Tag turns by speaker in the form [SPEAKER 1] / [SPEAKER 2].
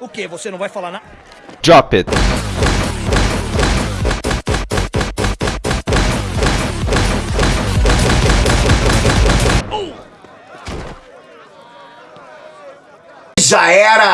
[SPEAKER 1] O que? Você não vai falar nada?
[SPEAKER 2] Drop it.
[SPEAKER 3] Já era!